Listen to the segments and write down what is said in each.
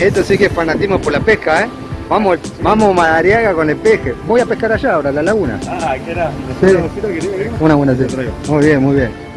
Esto sí que es fanatismo por la pesca, ¿eh? Vamos, vamos Madariaga con el peje. Voy a pescar allá ahora, a la laguna. Ah, ¿qué era? Sí. Una buena sí. Muy bien, muy bien.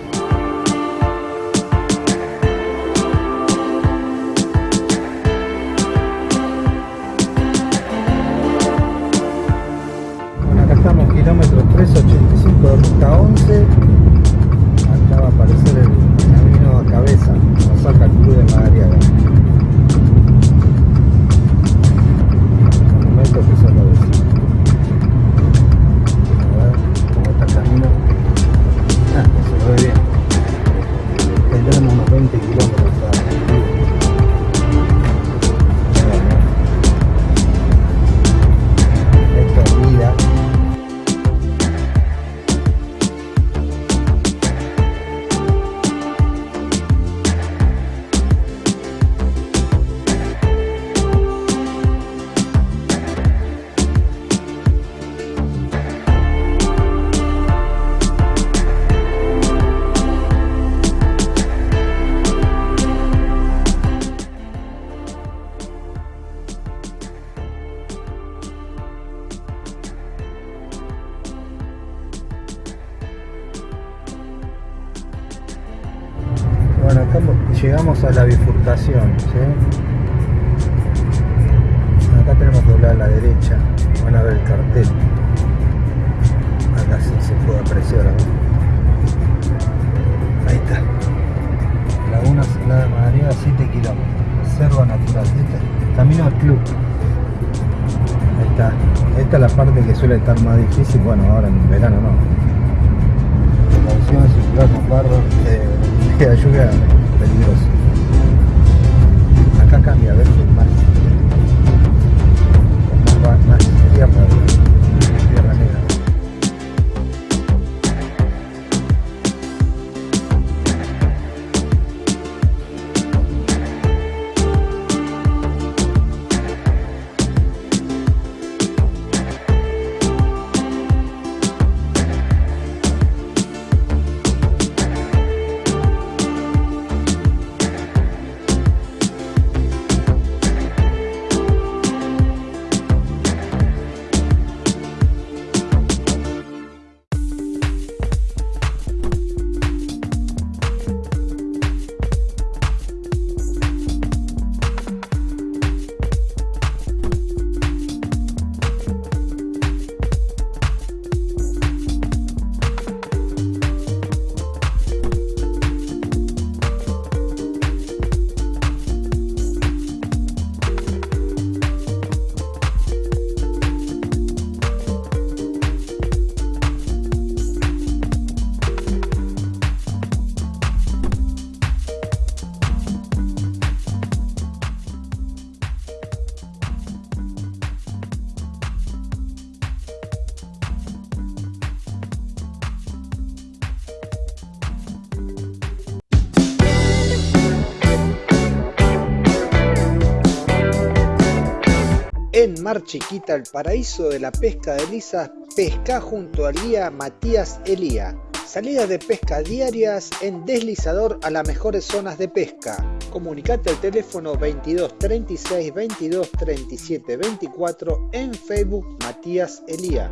Mar Chiquita, el paraíso de la pesca de lisas, pesca junto al guía Matías Elía. Salidas de pesca diarias en deslizador a las mejores zonas de pesca. Comunicate al teléfono 22 36 22 37 24 en Facebook Matías Elía.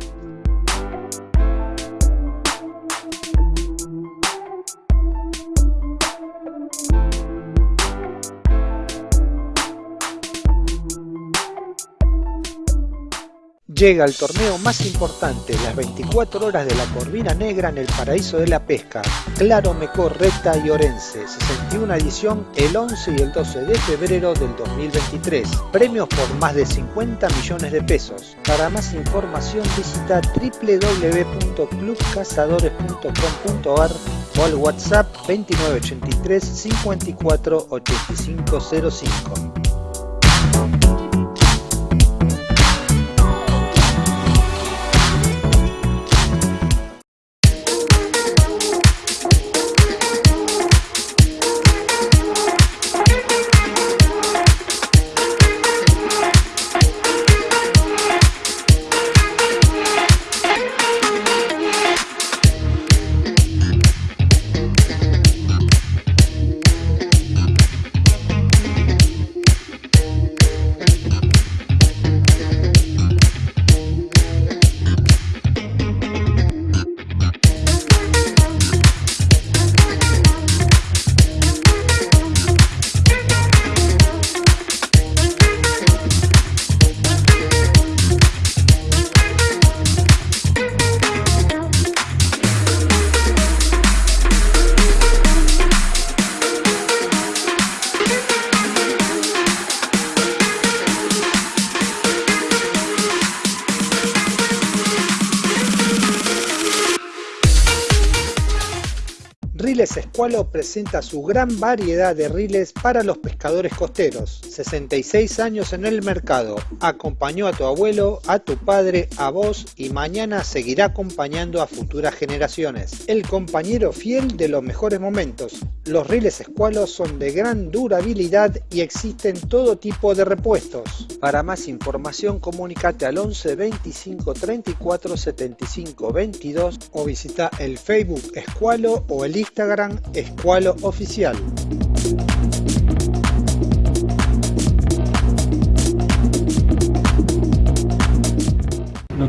Llega el torneo más importante, las 24 horas de la Corvina Negra en el paraíso de la pesca, Claro Mecó, Recta y Orense, 61 edición el 11 y el 12 de febrero del 2023. Premios por más de 50 millones de pesos. Para más información visita www.clubcazadores.com.ar o al WhatsApp 2983 54 8505. Presenta su gran variedad de riles para los pescadores costeros. 66 años en el mercado. Acompañó a tu abuelo, a tu padre, a vos y mañana seguirá acompañando a futuras generaciones. El compañero fiel de los mejores momentos. Los riles Escualo son de gran durabilidad y existen todo tipo de repuestos. Para más información comunícate al 11 25 34 75 22 o visita el Facebook Escualo o el Instagram Escualo Oficial.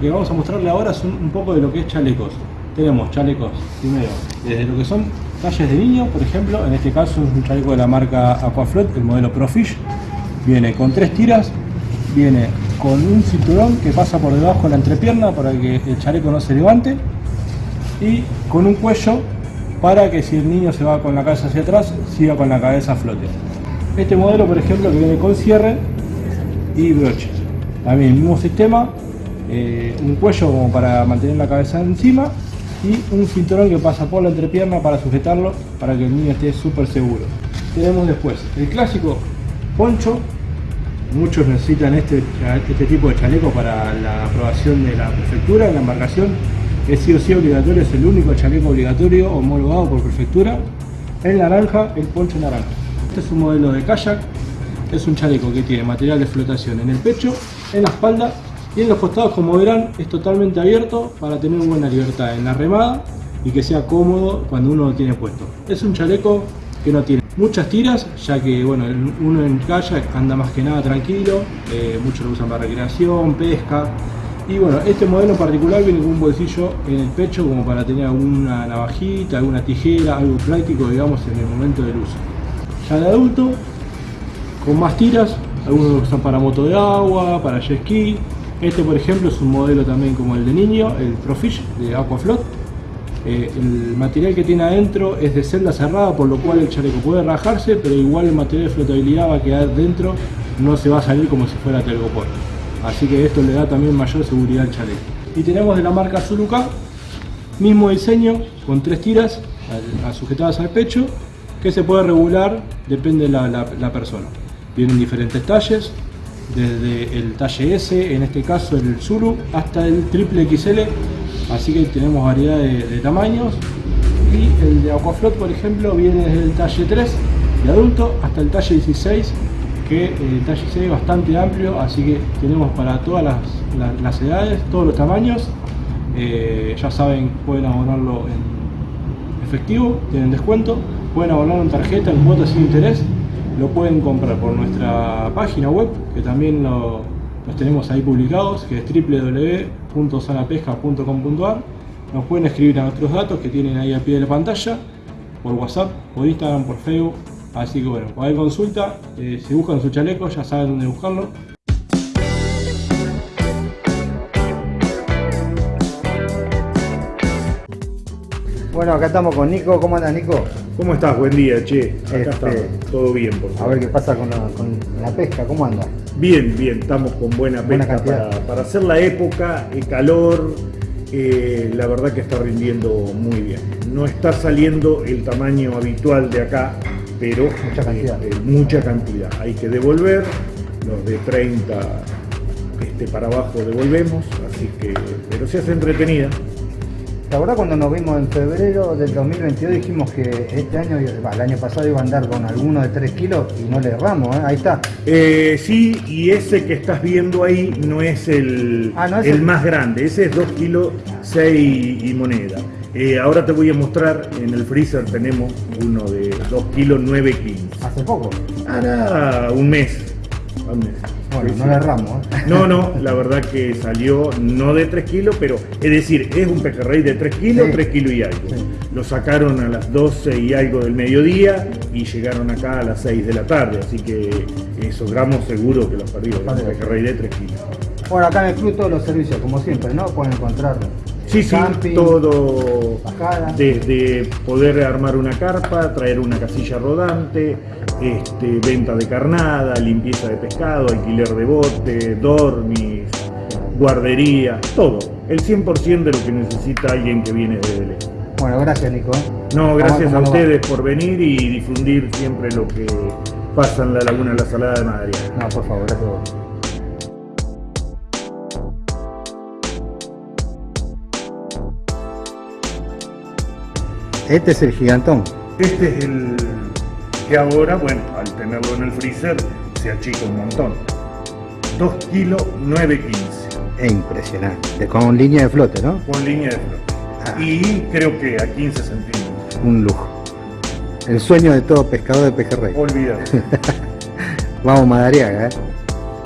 Que vamos a mostrarle ahora es un, poco de lo que es chalecos. Tenemos chalecos, primero, desde lo que son talles de niño, por ejemplo, en este caso es un chaleco de la marca Aquaflot, el modelo Profish. Viene con tres tiras, viene con un cinturón que pasa por debajo de la entrepierna para que el chaleco no se levante y con un cuello para que si el niño se va con la cabeza hacia atrás, siga con la cabeza a flote. Este modelo, por ejemplo, que viene con cierre y broche. También mismo sistema, eh, un cuello como para mantener la cabeza encima y un cinturón que pasa por la entrepierna para sujetarlo para que el niño esté súper seguro. Tenemos después el clásico poncho, muchos necesitan este, este tipo de chaleco para la aprobación de la prefectura en la embarcación es sí o sí obligatorio, es el único chaleco obligatorio homologado por prefectura. El naranja, el poncho naranja. Este es un modelo de kayak, es un chaleco que tiene material de flotación en el pecho, en la espalda y en los costados, como verán, es totalmente abierto para tener buena libertad en la remada y que sea cómodo cuando uno lo tiene puesto. Es un chaleco que no tiene muchas tiras, ya que bueno, uno en kayak anda más que nada tranquilo, eh, muchos lo usan para recreación, pesca, y bueno, este modelo en particular viene con un bolsillo en el pecho como para tener alguna navajita, alguna tijera, algo práctico digamos en el momento del uso. Ya de adulto, con más tiras, algunos lo usan para moto de agua, para jet ski. Este por ejemplo es un modelo también como el de niño, el Profish de Aquaflot. Eh, el material que tiene adentro es de celda cerrada, por lo cual el chaleco puede rajarse, pero igual el material de flotabilidad va a quedar dentro, no se va a salir como si fuera telgopor. Así que esto le da también mayor seguridad al chaleco. Y tenemos de la marca Zuluka, mismo diseño, con tres tiras sujetadas al pecho, que se puede regular, depende de la, persona. Vienen diferentes talles, desde el talle S, en este caso el Zulu, hasta el triple XL, así que tenemos variedad de, tamaños. Y el de Aquaflot, por ejemplo, viene desde el talle 3 de adulto hasta el talle 16 que el talle C es bastante amplio, así que tenemos para todas las, edades, todos los tamaños. Eh, ya saben, pueden abonarlo en efectivo, tienen descuento, pueden abonarlo en tarjeta, en cuotas sin interés, lo pueden comprar por nuestra página web, que también los tenemos ahí publicados, que es www.sanapesca.com.ar. Nos pueden escribir a nuestros datos que tienen ahí al pie de la pantalla, por WhatsApp, por Instagram, por Facebook, Así que bueno, cualquier consulta, eh, si buscan su chaleco ya saben dónde buscarlo. Bueno, acá estamos con Nico. ¿Cómo andas, Nico? ¿Cómo estás? Buen día, che. Acá este, estamos. Todo bien, por favor. A ver qué pasa con la, pesca. ¿Cómo anda? Bien, bien. Estamos con buena, pesca para, hacer la época, el calor. Eh, la verdad que está rindiendo muy bien. No está saliendo el tamaño habitual de acá, pero mucha cantidad. mucha cantidad. Hay que devolver, los de 30 este, para abajo devolvemos, así que, pero se hace entretenida. La verdad cuando nos vimos en febrero del 2022 dijimos que este año, el año pasado iba a andar con alguno de 3 kilos y no le erramos, ¿eh? ahí está. Eh, sí, y ese que estás viendo ahí no es el, ah, el, más grande, ese es 2 kilos 6 y moneda. Eh, ahora te voy a mostrar, en el freezer tenemos uno de 2 kilos 9 kilos. ¿Hace poco? Ah, un mes. Un mes. Bueno, no erramos. ¿eh? No, no, la verdad que salió no de 3 kilos, pero es decir, es un pejerrey de 3 kilos, 3 kilos y algo. Lo sacaron a las 12 y algo del mediodía y llegaron acá a las 6 de la tarde, así que esos gramos seguro que los perdí, un pejerrey de 3 kilos. Bueno, acá en el club todos los servicios, como siempre, ¿no? Pueden encontrarlo Sí, sí, todo desde poder armar una carpa, traer una casilla rodante, este, venta de carnada, limpieza de pescado, alquiler de bote, dormis, guardería, todo. El 100% de lo que necesita alguien que viene de Belén. Bueno, gracias Nico. No, gracias a ustedes por venir y difundir siempre lo que pasa en la laguna de la Salada de Madrid. No, por favor, gracias a vos. Este es el gigantón. Este es el que ahora, bueno, al tenerlo en el freezer, se achica un montón. 2 kilos 915. Es impresionante. Con línea de flote, ¿no? Con línea de flote. Ah. Y creo que a 15 centímetros. Un lujo. El sueño de todo pescador de pejerrey. Olvídate. Vamos Madariaga, ¿eh?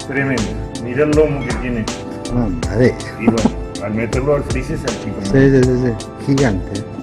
Tremendo. Mira el lomo que tiene. No, madera. Y bueno, al meterlo al freezer se achica. Sí, sí, sí, sí. Gigante.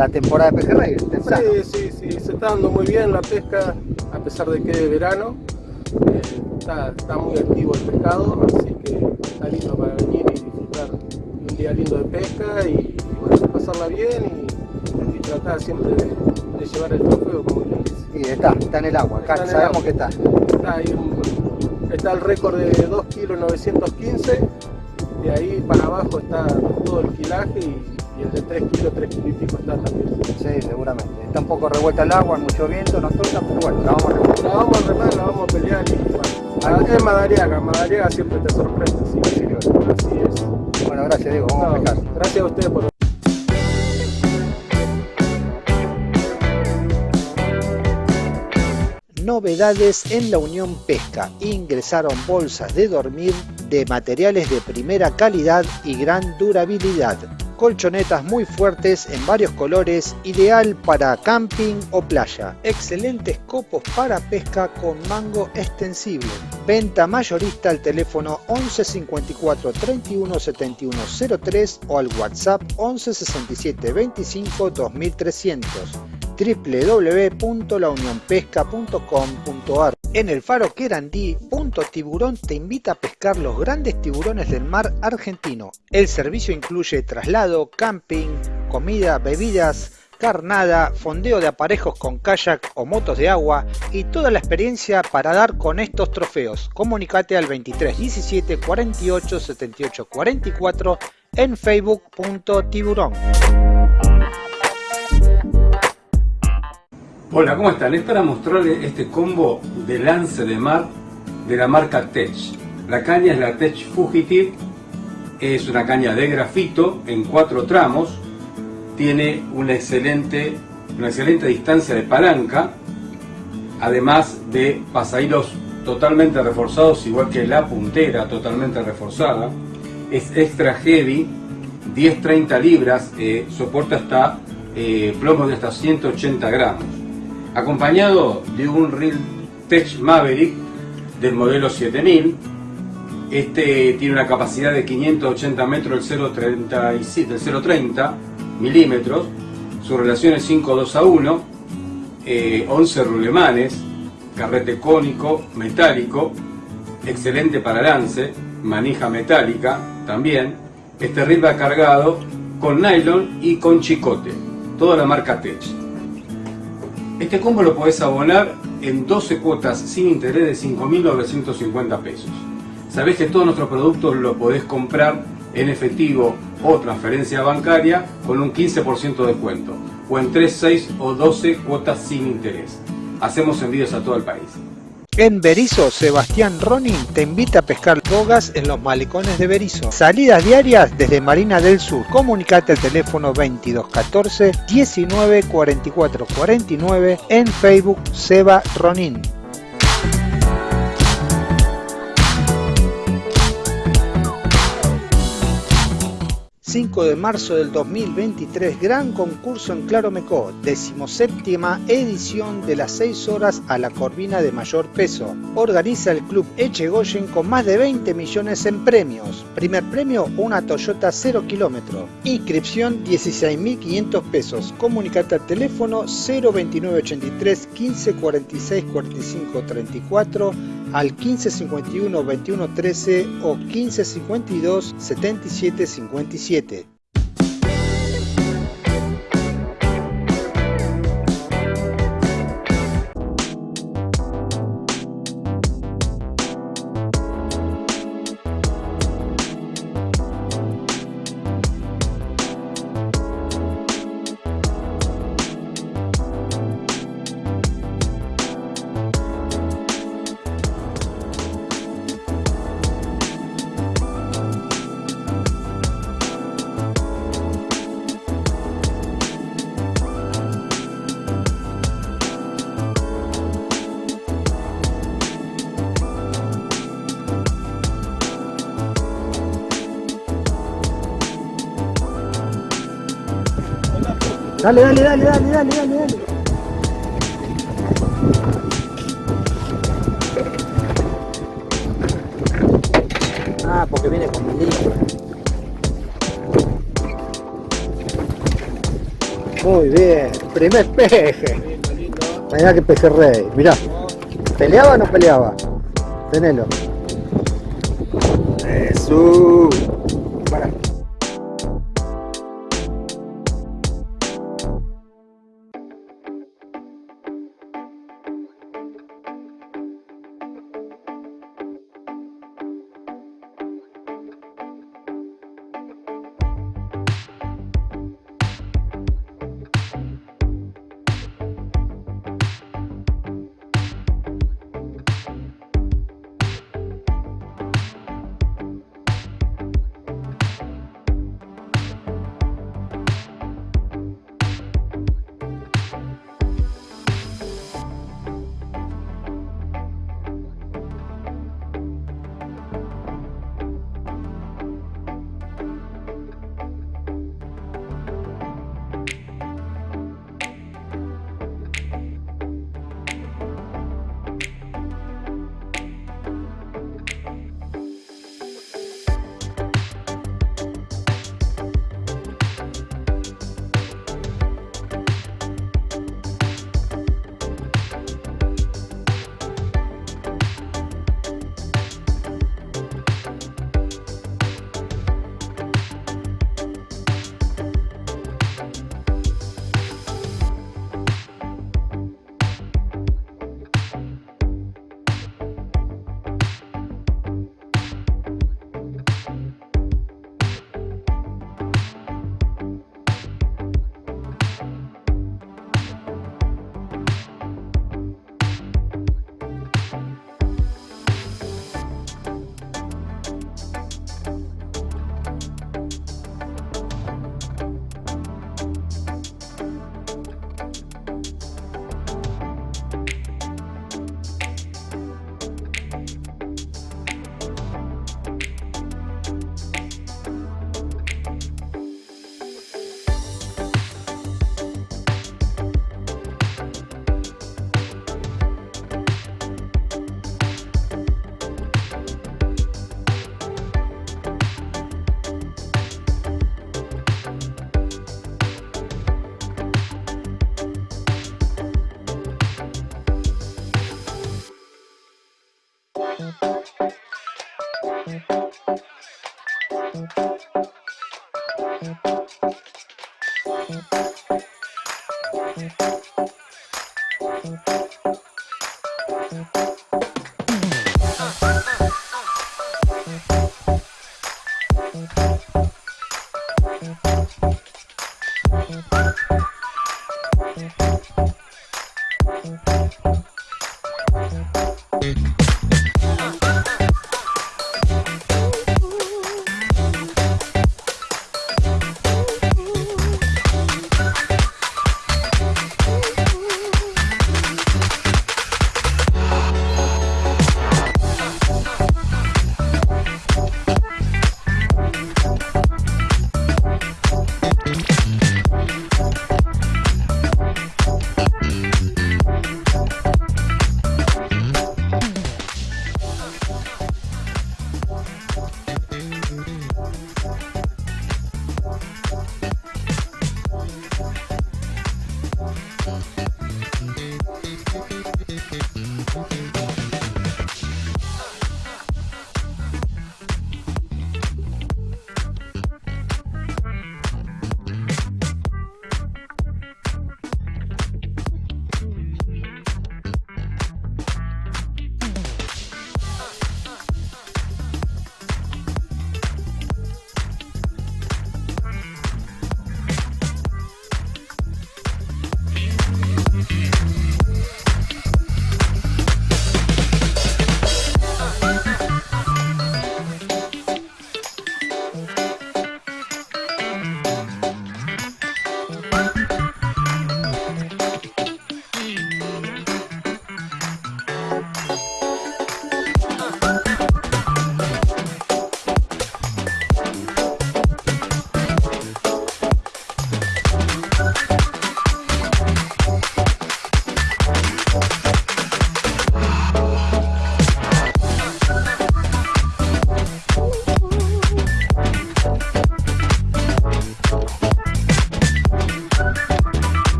La, temporada de pejerrey, temprano. Sí, sí, sí, se está dando muy bien la pesca, a pesar de que es verano. Eh, está, está, muy activo el pescado, así que está lindo para venir y disfrutar un día lindo de pesca y, bueno, pasarla bien y, y tratar siempre de, de, llevar el trofeo, como quien dice. Y está, está en el agua, acá sabemos agua. que está. Está ahí un, está el récord de 2 kilos 915 de ahí para abajo está todo el quilaje y, el de 3 kilos, 3 kilos y pico está también. Sí, seguramente. Está un poco revuelta el agua, mucho viento, nos toca, pero bueno, la vamos a remar. La vamos a remar, la vamos a pelear y bueno. Es Madariaga, Madariaga siempre te sorprende, sí, sí, así es. Bueno, gracias Diego, vamos no, a pescar. Gracias a ustedes por novedades en la Unión Pesca. Ingresaron bolsas de dormir de materiales de primera calidad y gran durabilidad. Colchonetas muy fuertes en varios colores, ideal para camping o playa. Excelentes copos para pesca con mango extensible. Venta mayorista al teléfono 11 54 31 71 03 o al WhatsApp 11 67 25 2300 www.launionpesca.com.ar En el faro Querandí, Tiburón te invita a pescar los grandes tiburones del mar argentino. El servicio incluye traslado, camping, comida, bebidas, carnada, fondeo de aparejos con kayak o motos de agua y toda la experiencia para dar con estos trofeos. Comunicate al 23 17 48 78 44 en facebook.tiburón. Hola, ¿cómo están? Es para mostrarles este combo de lance de mar de la marca Tech. La caña es la Tech Fugitive, es una caña de grafito en cuatro tramos, tiene una excelente, una excelente distancia de palanca, además de pasahilos totalmente reforzados, igual que la puntera totalmente reforzada. Es extra heavy, 10-30 libras, eh, soporta hasta eh, plomos de hasta 180 gramos acompañado de un Real Tech Maverick del modelo 7000. Este tiene una capacidad de 580 metros del 0.30 milímetros. Su relación es 5.2 a 1, 11 eh, rulemanes, carrete cónico, metálico, excelente para lance, manija metálica también. Este reel va cargado con nylon y con chicote, toda la marca Tech. Este combo lo podés abonar en 12 cuotas sin interés de 5.950 pesos. Sabés que todos nuestros productos lo podés comprar en efectivo o transferencia bancaria con un 15% de descuento o en 3, 6 o 12 cuotas sin interés. Hacemos envíos a todo el país. En Berizo, Sebastián Ronin te invita a pescar bogas en los malecones de Berizo. Salidas diarias desde Marina del Sur. Comunicate al teléfono 2214 19 44 49 en Facebook Seba Ronin. 5 de marzo del 2023, gran concurso en Claro Mecó, decimoséptima edición de las 6 horas a la corvina de mayor peso. Organiza el club Echegoyen con más de 20 millones en premios. Primer premio, una Toyota 0 kilómetro. Inscripción 16.500 pesos. Comunicate al teléfono 02983 15 46 45 34 al 1551 21 13 o 1552 77 Dale, dale, dale, dale, dale, dale, dale. Ah, porque viene con mi Muy bien, primer peje. Mirá que peje rey, mirá. ¿Peleaba o no peleaba? Tenelo. Jesús.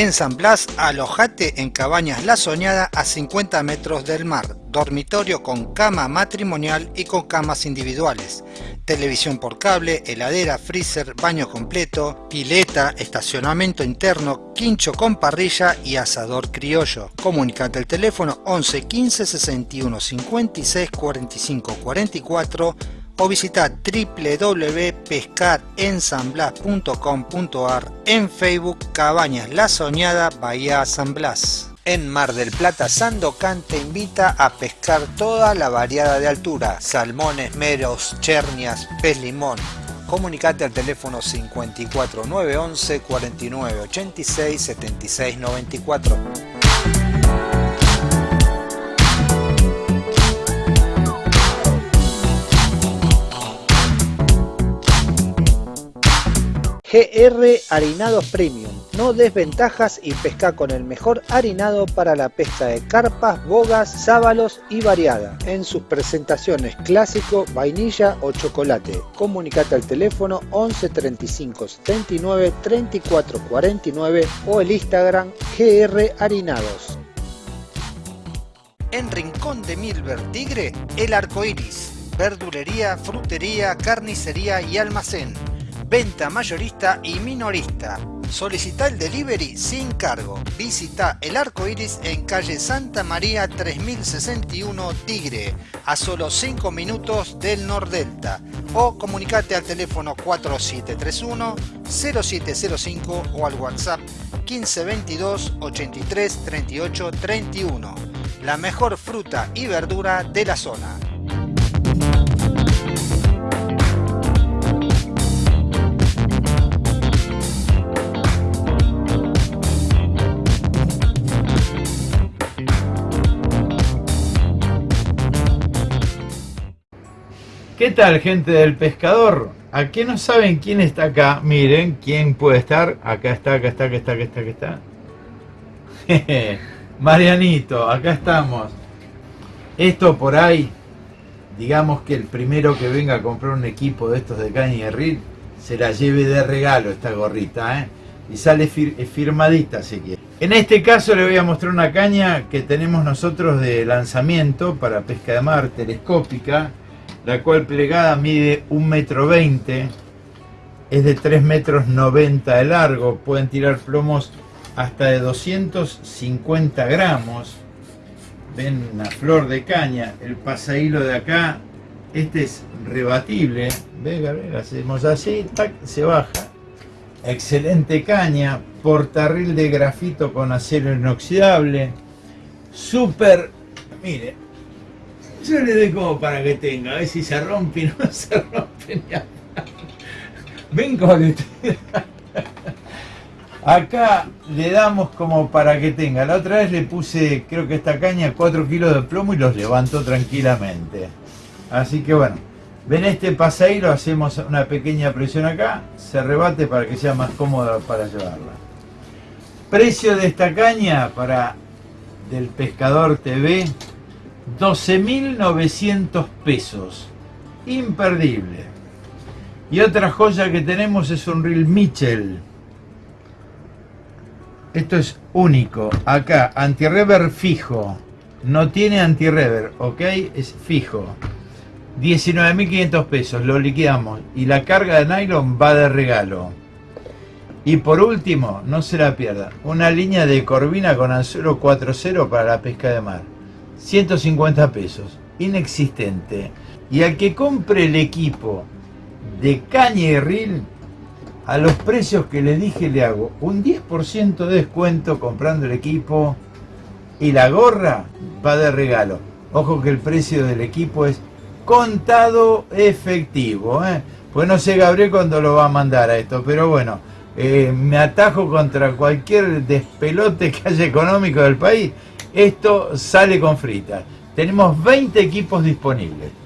En San Blas, alojate en Cabañas La Soñada a 50 metros del mar, dormitorio con cama matrimonial y con camas individuales, televisión por cable, heladera, freezer, baño completo, pileta, estacionamiento interno, quincho con parrilla y asador criollo. Comunicate al teléfono 11 15 61 56 45 44 o visita www.pescarensanblas.com.ar en Facebook Cabañas La Soñada Bahía San Blas. En Mar del Plata, Sandocan te invita a pescar toda la variada de altura, salmones, meros, chernias, pez limón. Comunicate al teléfono 54911 4986 7694. GR Harinados Premium. No desventajas y pesca con el mejor harinado para la pesca de carpas, bogas, sábalos y variada. En sus presentaciones clásico, vainilla o chocolate. Comunicate al teléfono 11 35 79 34 49 o el Instagram GR Harinados. En Rincón de Milver Tigre, el arco iris. Verdulería, frutería, carnicería y almacén venta mayorista y minorista. Solicita el delivery sin cargo. Visita el arco iris en calle Santa María 3061 Tigre, a solo 5 minutos del Nordelta. O comunicate al teléfono 4731 0705 o al WhatsApp 1522 83 38 31. La mejor fruta y verdura de la zona. ¿Qué tal, gente del pescador? ¿A qué no saben quién está acá? Miren, quién puede estar. Acá está, acá está, acá está, acá está, acá está. Marianito, acá estamos. Esto por ahí, digamos que el primero que venga a comprar un equipo de estos de caña y reel, se la lleve de regalo esta gorrita, ¿eh? Y sale firmadita si quiere. En este caso le voy a mostrar una caña que tenemos nosotros de lanzamiento para pesca de mar telescópica la cual plegada mide 1,20 metro 20, es de 3 metros 90 de largo, pueden tirar plomos hasta de 250 gramos. Ven una flor de caña, el pasahilo de acá, este es rebatible, ve hacemos así, se baja. Excelente caña, portarril de grafito con acero inoxidable, súper, mire, yo le doy como para que tenga, a ver si se rompe no se rompe ni Ven con Acá le damos como para que tenga. La otra vez le puse, creo que esta caña, 4 kilos de plomo y los levantó tranquilamente. Así que bueno, ven este lo hacemos una pequeña presión acá, se rebate para que sea más cómodo para llevarla. Precio de esta caña para del Pescador TV, 12.900 pesos. Imperdible. Y otra joya que tenemos es un reel Mitchell. Esto es único. Acá, anti-rever fijo. No tiene anti-rever, ¿ok? Es fijo. 19.500 pesos, lo liquidamos. Y la carga de nylon va de regalo. Y por último, no se la pierda, una línea de corvina con anzuelo 4.0 para la pesca de mar. 150 pesos, inexistente. Y al que compre el equipo de caña y reel, a los precios que le dije le hago un 10% de descuento comprando el equipo y la gorra va de regalo. Ojo que el precio del equipo es contado efectivo. ¿eh? Pues no sé Gabriel cuándo lo va a mandar a esto, pero bueno, eh, me atajo contra cualquier despelote que haya económico del país esto sale con fritas. Tenemos 20 equipos disponibles.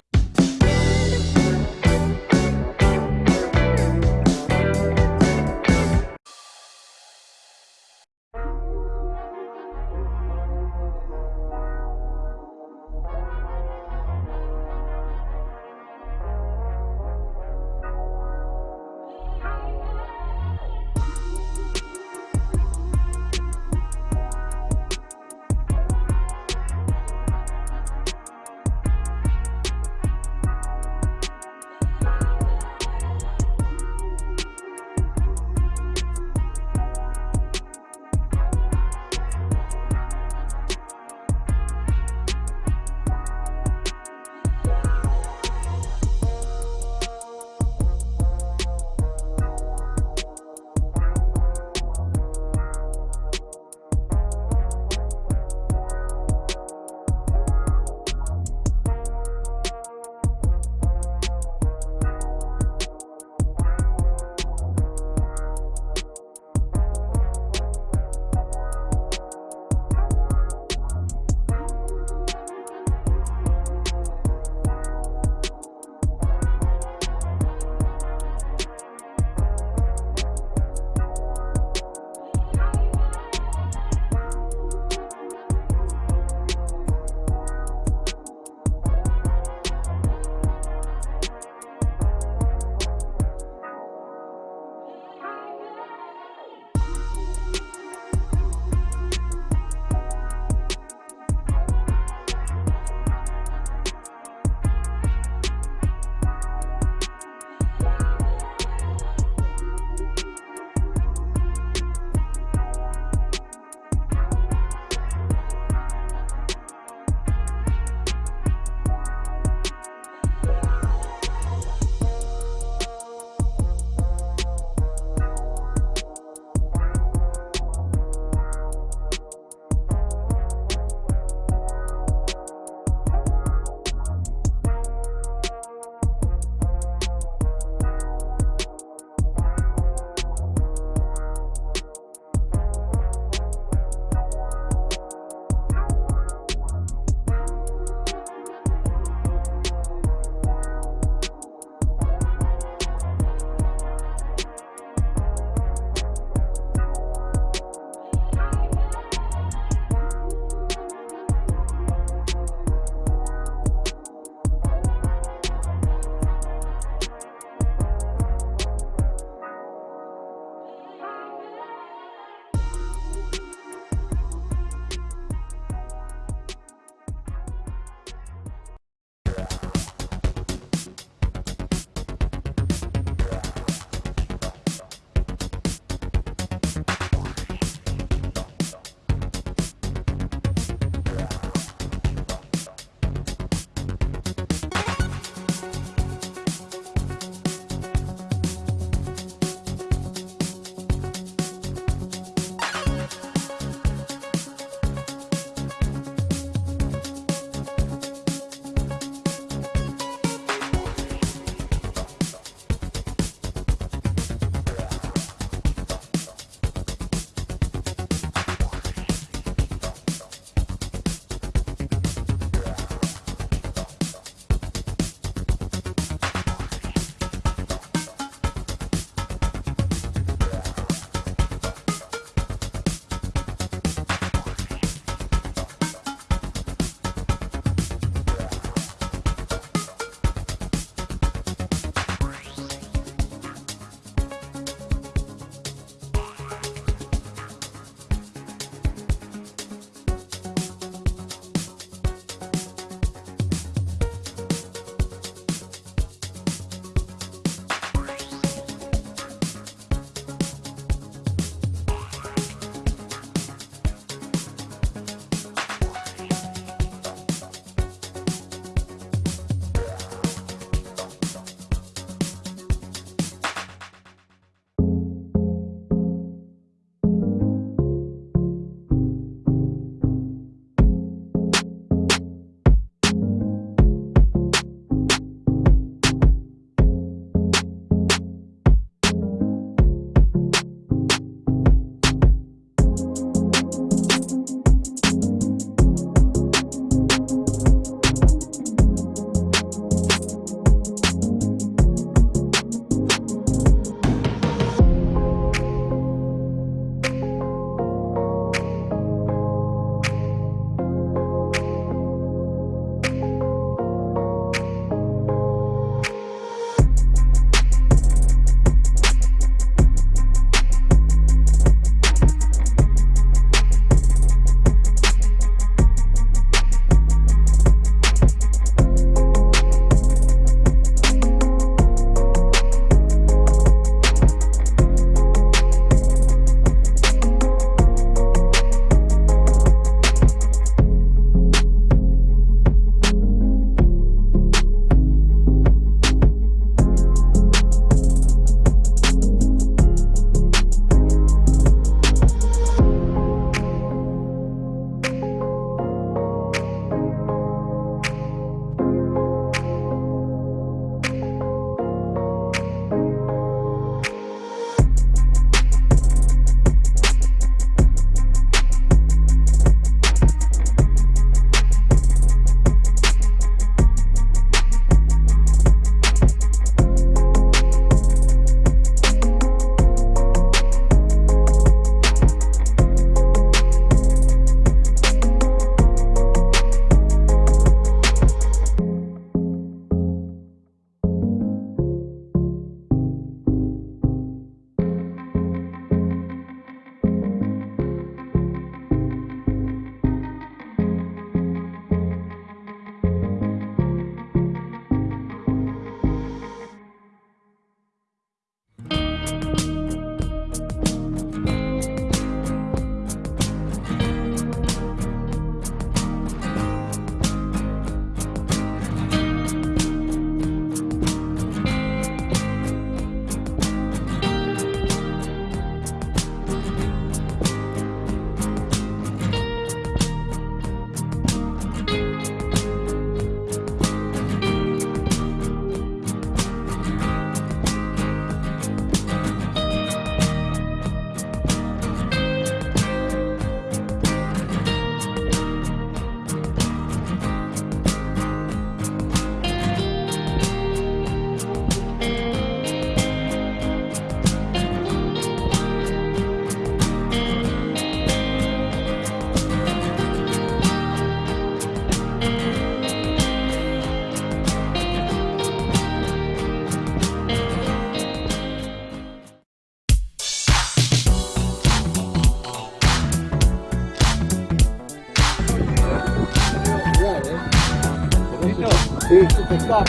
Sí, sí, pescado.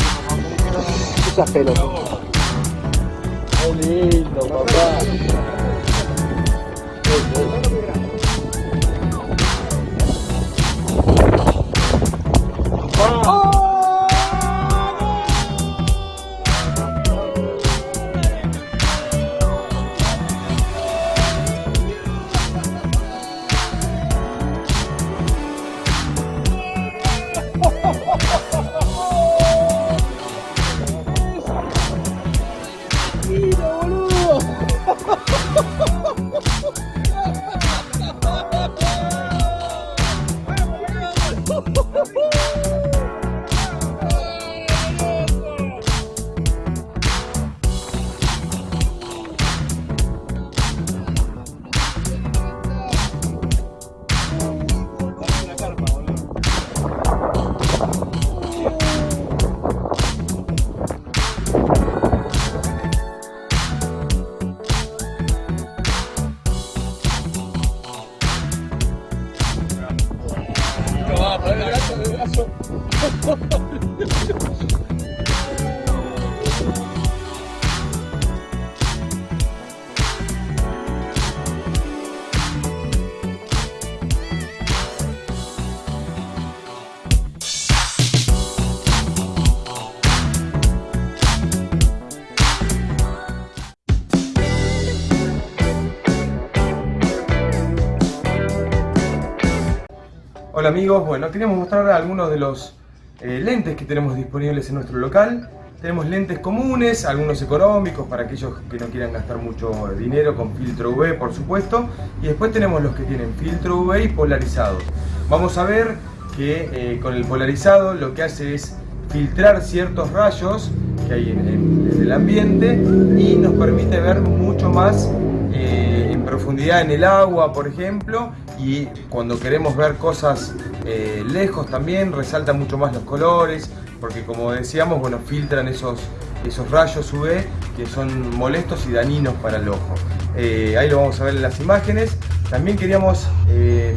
Esas pelotas. Qué lindo, papá. Hola amigos, bueno, queríamos mostrar algunos de los eh, lentes que tenemos disponibles en nuestro local. Tenemos lentes comunes, algunos económicos para aquellos que no quieran gastar mucho dinero con filtro UV por supuesto. Y después tenemos los que tienen filtro UV y polarizados. Vamos a ver que eh, con el polarizado lo que hace es filtrar ciertos rayos que hay en el ambiente y nos permite ver mucho más eh, en profundidad en el agua, por ejemplo, y cuando queremos ver cosas eh, lejos también resalta mucho más los colores, porque como decíamos, bueno, filtran esos, esos rayos UV que son molestos y dañinos para el ojo. Eh, ahí lo vamos a ver en las imágenes. También queríamos eh,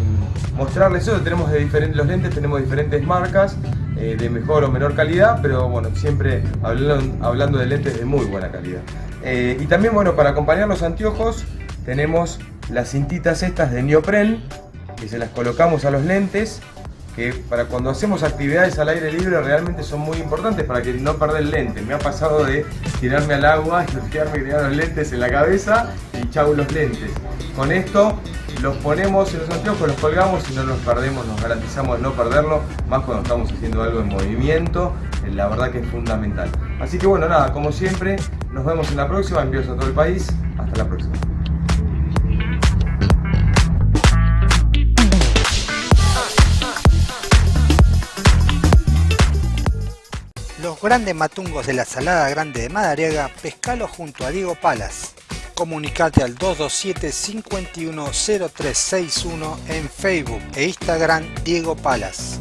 mostrarles eso, tenemos de diferentes, los lentes tenemos diferentes marcas, de mejor o menor calidad, pero bueno, siempre hablando, hablando de lentes de muy buena calidad. Y también, bueno, para acompañar los anteojos tenemos las cintitas estas de neopren, que se las colocamos a los lentes, que para cuando hacemos actividades al aire libre realmente son muy importantes para que no perder el lente. Me ha pasado de tirarme al agua y con los lentes en la cabeza y chau los lentes. Con esto los ponemos en los anteojos, los colgamos y no los perdemos, nos garantizamos no perderlo, más cuando estamos haciendo algo en movimiento, eh, la verdad que es fundamental. Así que bueno, nada, como siempre, nos vemos en la próxima, envíos a todo el país, hasta la próxima. Grandes matungos de la Salada Grande de Madariaga, pescalo junto a Diego Palas. Comunicate al 227-510361 en Facebook e Instagram Diego Palas.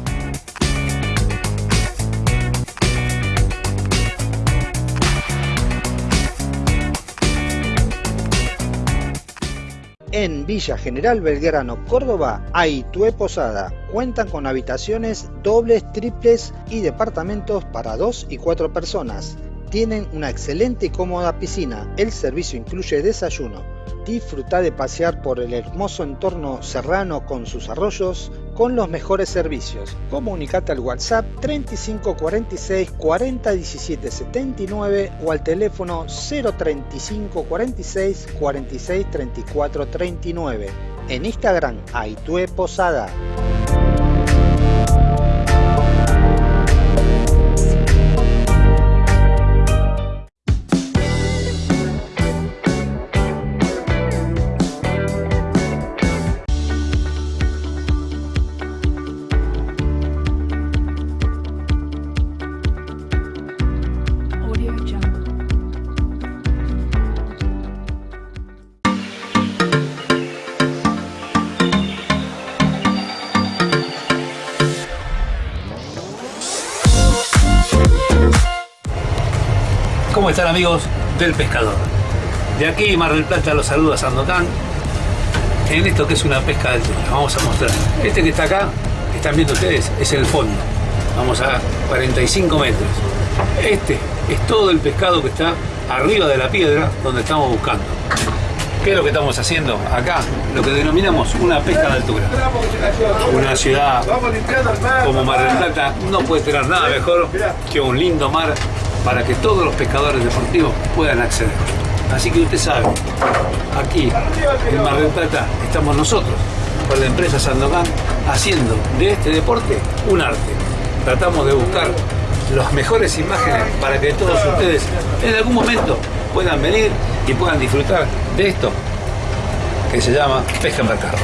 En Villa General Belgrano, Córdoba, hay Posada. Cuentan con habitaciones dobles, triples y departamentos para dos y cuatro personas. Tienen una excelente y cómoda piscina. El servicio incluye desayuno. Disfruta de pasear por el hermoso entorno serrano con sus arroyos con los mejores servicios. Comunicate al WhatsApp 3546 40 17 79 o al teléfono 035 46 46 34 39. En Instagram, Aitue Posada. ¿Cómo están amigos del pescador? De aquí Mar del Plata los saluda Sandokan en esto que es una pesca de altura. Vamos a mostrar. Este que está acá, que están viendo ustedes, es el fondo. Vamos a 45 metros. Este es todo el pescado que está arriba de la piedra donde estamos buscando. ¿Qué es lo que estamos haciendo acá? Lo que denominamos una pesca de altura. Una ciudad como Mar del Plata no puede tener nada mejor que un lindo mar para que todos los pescadores deportivos puedan acceder. Así que usted sabe, aquí en Mar del Plata estamos nosotros, con la empresa Sandokan, haciendo de este deporte un arte. Tratamos de buscar las mejores imágenes para que todos ustedes en algún momento puedan venir y puedan disfrutar de esto que se llama pesca en mercado.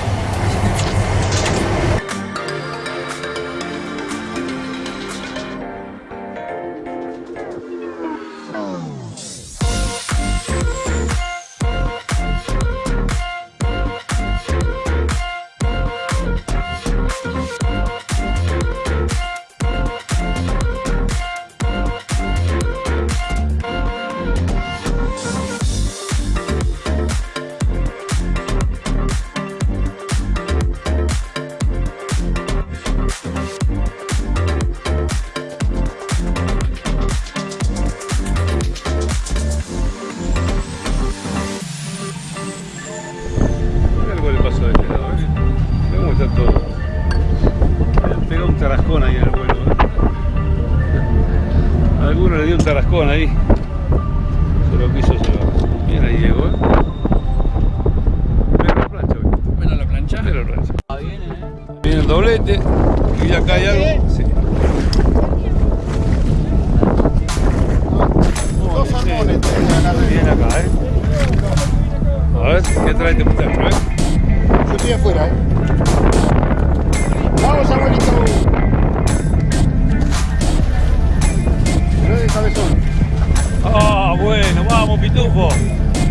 Pitufo.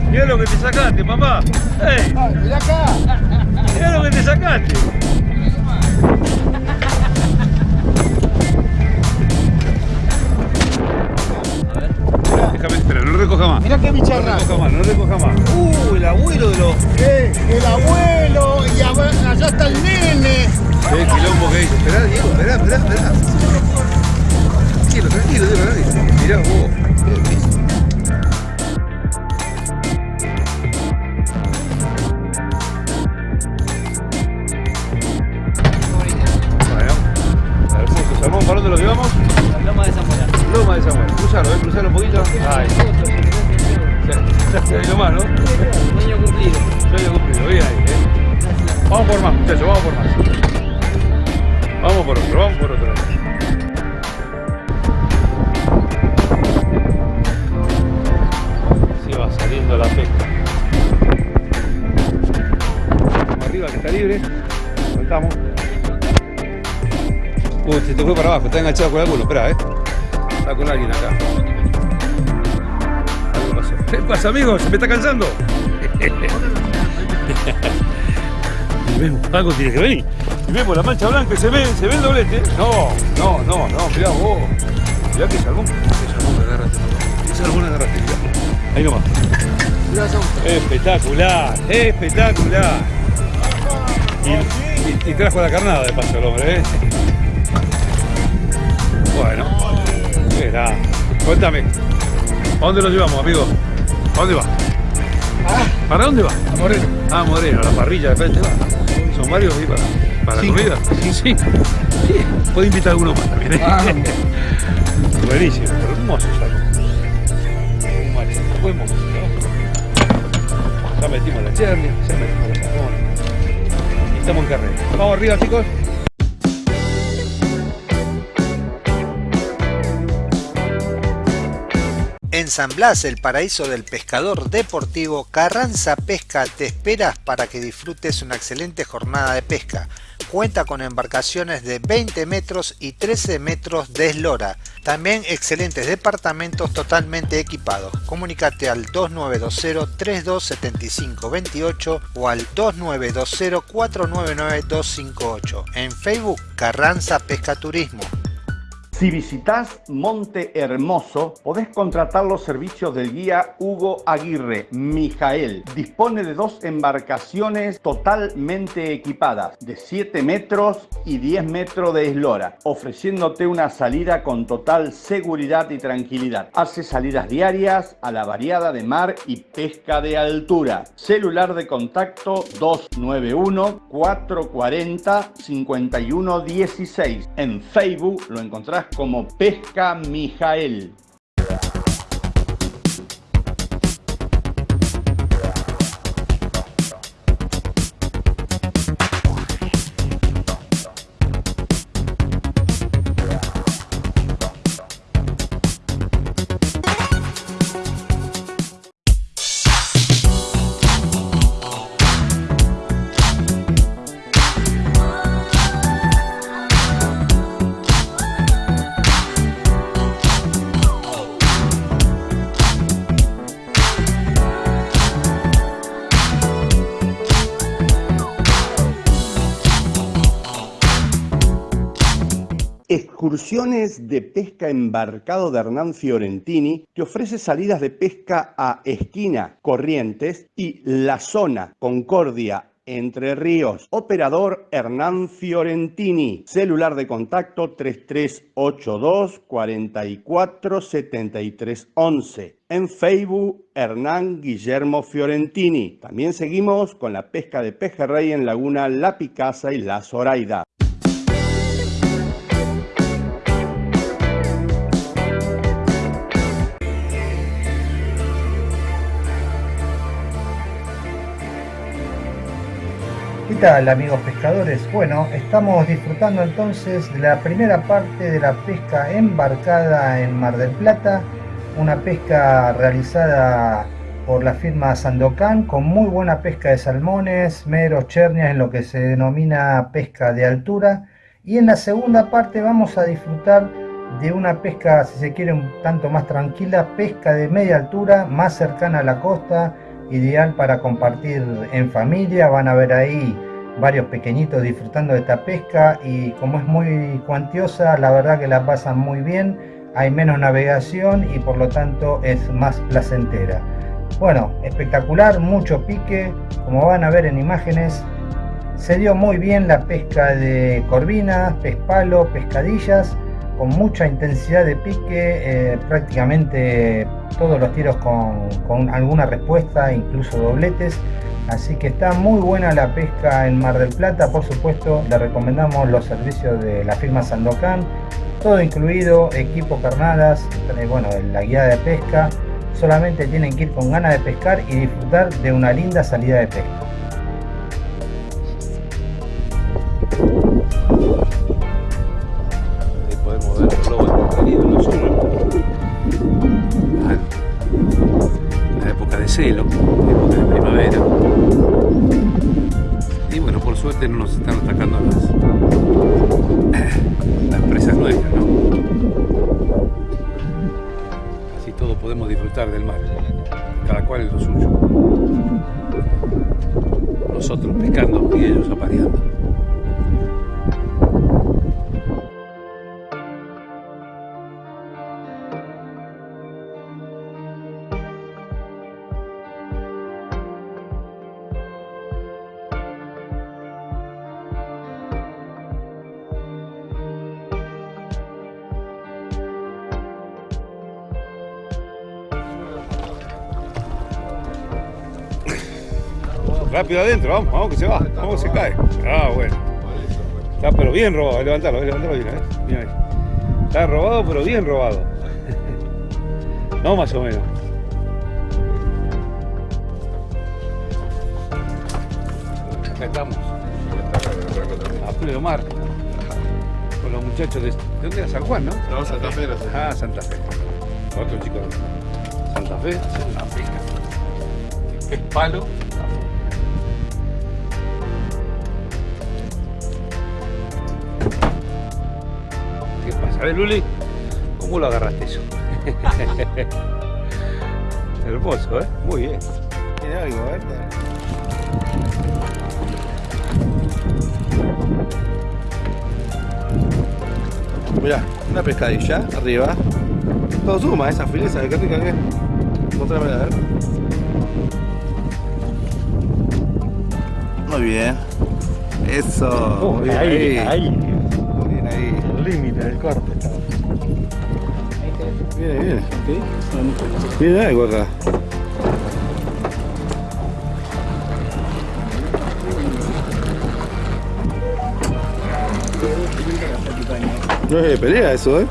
Mira lo que te sacaste, papá. ¡Eh! Ay, mira acá. Mira lo que te sacaste. Déjame, espera, no recoja más. Mira qué No bicharra. recoja más, no recoja más. Uh, el abuelo de los. Eh, el abuelo y a- allá está el nene. Eh, quilombo que dice. Esperá, Diego, esperá, esperá, esperá. Tranquilo, tranquilo, Diego, tranquilo. Mirá vos. Cruzalo, eh, un poquito. Ahí. Ahí nomás, ¿no? Sueño cumplido. Sueño cumplido, bien ahí, eh. Vamos por más, muchachos, vamos por más. Vamos por otro, vamos por otro. Así va saliendo la pesca. Vamos arriba que está libre. Soltamos. Uy, se te fue para abajo, está enganchado con alguno, espera, eh. Está con alguien acá. Algo pasó. ¿Qué pasa, amigo? ¿Se me está cansando? Y vemos, algo tiene que venir. Y vemos la mancha blanca y se ve, se ve el doblete. No, no, no, no, mirá vos. Mirá que salmón. Salmón que agarraste, papá. Qué salmón agarraste, mirá. Ahí nomás. Espectacular, espectacular. Y, y- y trajo la carnada de paso el hombre, ¿eh? Grande. Cuéntame, ¿a dónde lo llevamos, amigo? ¿A dónde va? ¿Para dónde va? A Moreno. Ah, Moreno, a la parrilla de frente va. Son varios ahí para, para la Cinco. comida. Sí, sí. Sí, Puede invitar a alguno más también. ¿eh? Buenísimo, hermoso salmón. Vale, buen momento. ¿no? Ya metimos la cherry, ya metimos los salmones. Y estamos en carrera. Vamos arriba, chicos. En San Blas, el paraíso del pescador deportivo, Carranza Pesca te esperas para que disfrutes una excelente jornada de pesca. Cuenta con embarcaciones de 20 metros y 13 metros de eslora. También excelentes departamentos totalmente equipados. Comunícate al 2920-327528 o al 2920-499-258. En Facebook, Carranza Pesca Turismo. Si visitas Monte Hermoso, podés contratar los servicios del guía Hugo Aguirre, Mijael. Dispone de dos embarcaciones totalmente equipadas, de 7 metros y 10 metros de eslora, ofreciéndote una salida con total seguridad y tranquilidad. Hace salidas diarias a la variada de mar y pesca de altura. Celular de contacto 291 440 5116. En Facebook lo encontrás como Pesca Mijael. Excursiones de pesca embarcado de Hernán Fiorentini te ofrece salidas de pesca a Esquina, Corrientes y La Zona, Concordia, Entre Ríos. Operador Hernán Fiorentini. Celular de contacto 3382 44 73 11. En Facebook, Hernán Guillermo Fiorentini. También seguimos con la pesca de pejerrey en Laguna La Picasa y La Zoraida. Tal amigos pescadores? Bueno, estamos disfrutando entonces de la primera parte de la pesca embarcada en Mar del Plata, una pesca realizada por la firma Sandocan con muy buena pesca de salmones, meros, chernias en lo que se denomina pesca de altura y en la segunda parte vamos a disfrutar de una pesca, si se quiere, un tanto más tranquila, pesca de media altura, más cercana a la costa, ideal para compartir en familia. Van a ver ahí varios pequeñitos disfrutando de esta pesca y como es muy cuantiosa, la verdad que la pasan muy bien. Hay menos navegación y por lo tanto es más placentera. Bueno, espectacular, mucho pique, como van a ver en imágenes. Se dio muy bien la pesca de corvinas, pez palo, pescadillas con mucha intensidad de pique, eh, prácticamente todos los tiros con, con, alguna respuesta, incluso dobletes. Así que está muy buena la pesca en Mar del Plata, por supuesto le recomendamos los servicios de la firma Sandocan, todo incluido, equipo carnadas, eh, bueno, la guía de pesca, solamente tienen que ir con ganas de pescar y disfrutar de una linda salida de pesca. Adentro, vamos, vamos que se va, vamos que se cae. Ah, bueno. Está pero bien robado, levantalo, levantalo bien, ¿eh? Mira ahí. Está robado, pero bien robado. No más o menos. Acá estamos. A pleno mar. Con los muchachos de. ¿De dónde era San Juan, no? No, Santa Fe era Santa Ah, Santa Fe. Otro chico Santa Fe, una pesca. Es palo. A ver, Luli, ¿cómo lo agarraste eso? Hermoso, ¿eh? Muy bien. Tiene algo, ¿eh? Mirá, una pescadilla arriba. Todo suma, esa fileza de qué rica que es. A ver. Muy bien. Eso. muy bien ahí, ahí. Corte. Viene, viene. Viene algo acá. No es de pelea eso, ¿eh?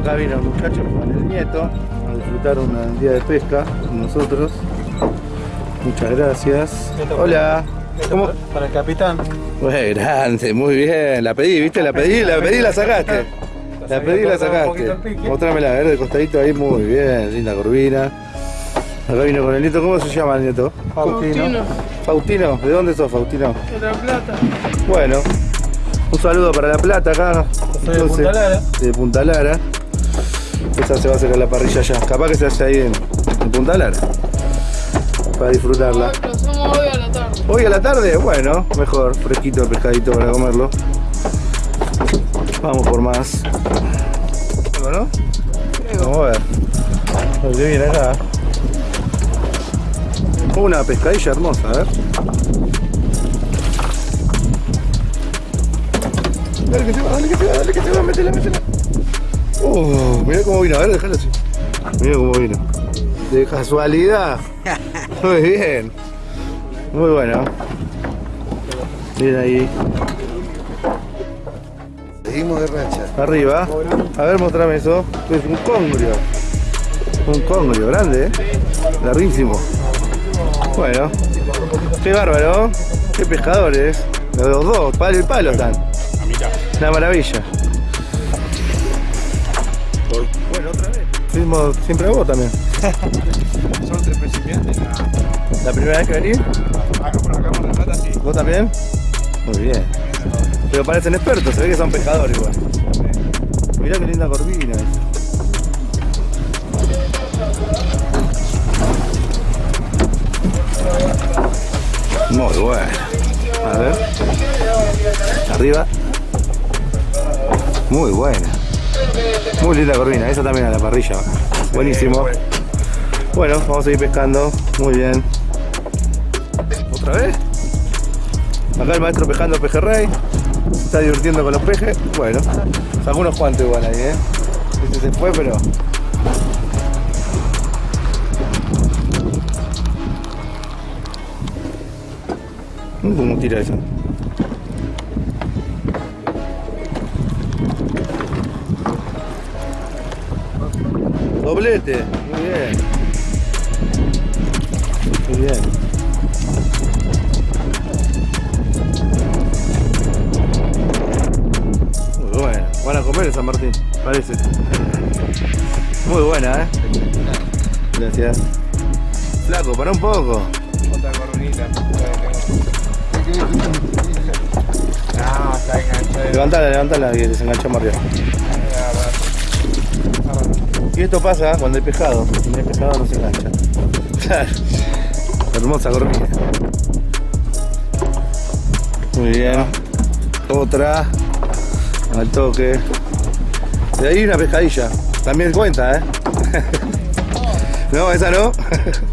Acá vino el muchacho con el nieto a disfrutar un día de pesca con nosotros. Muchas gracias. Hola. ¿Cómo? Para el capitán. Muy grande, muy bien. La pedí, ¿viste? La pedí, la pedí y la sacaste. La pedí y la sacaste. Mostrámela, a ver, de costadito ahí, muy bien. Linda corvina. Acá vino con el nieto. ¿Cómo se llama el nieto? Faustino. Faustino. ¿De dónde sos, Faustino? De la plata. Bueno, un saludo para La Plata acá. Soy de Punta Lara. De Punta Lara. Esa se va a hacer a la parrilla ya. Capaz que se hace ahí en, en Punta Lara. Para disfrutarla. Tarde. Hoy a la tarde, bueno, mejor, fresquito el pescadito para comerlo. Vamos por más. Bueno, Vamos a ver. Qué viene acá. Una pescadilla hermosa, a ver. Dale que se va, dale que se va, dale que se va, métela, métela. Uh, mirá cómo vino, a ver, déjalo así. Mirá cómo vino. De casualidad. Muy bien. Muy bueno. Bien ahí. Seguimos de racha. Arriba. A ver, mostrame eso. Es un congrio. Un congrio grande, ¿eh? Larguísimo. Bueno. Qué bárbaro. Qué pescadores. Los dos, palo y palo están. Una maravilla. Bueno, otra vez. Fuimos siempre a vos también. Son tres principiantes. ¿La primera vez que venís? ¿Vos también? Muy bien. Pero parecen expertos, se ve que son pescadores igual. Mirá qué linda corvina. Muy bueno. A ver. Arriba. Muy buena. Muy linda corvina. Esa también a la parrilla. Buenísimo. Bueno, vamos a seguir pescando. Muy bien. ¿Otra vez? Acá el maestro pescando pejerrey. Está divirtiendo con los pejes. Bueno, sacó unos cuantos igual ahí, ¿eh? Este se fue, pero... ¿Cómo tira eso? Doblete, muy bien. Muy bien. Van a comer en San Martín, parece. Muy buena, ¿eh? Gracias. Flaco, para un poco. Otra coronita. Ah, está enganchado. Levantala, levantala que se enganchó arriba. Y esto pasa cuando hay pescado. Si no hay pescado no se engancha. Claro. Hermosa corvina. Muy bien. Otra. Al toque. De ahí una pescadilla. También cuenta, ¿eh? no, esa no.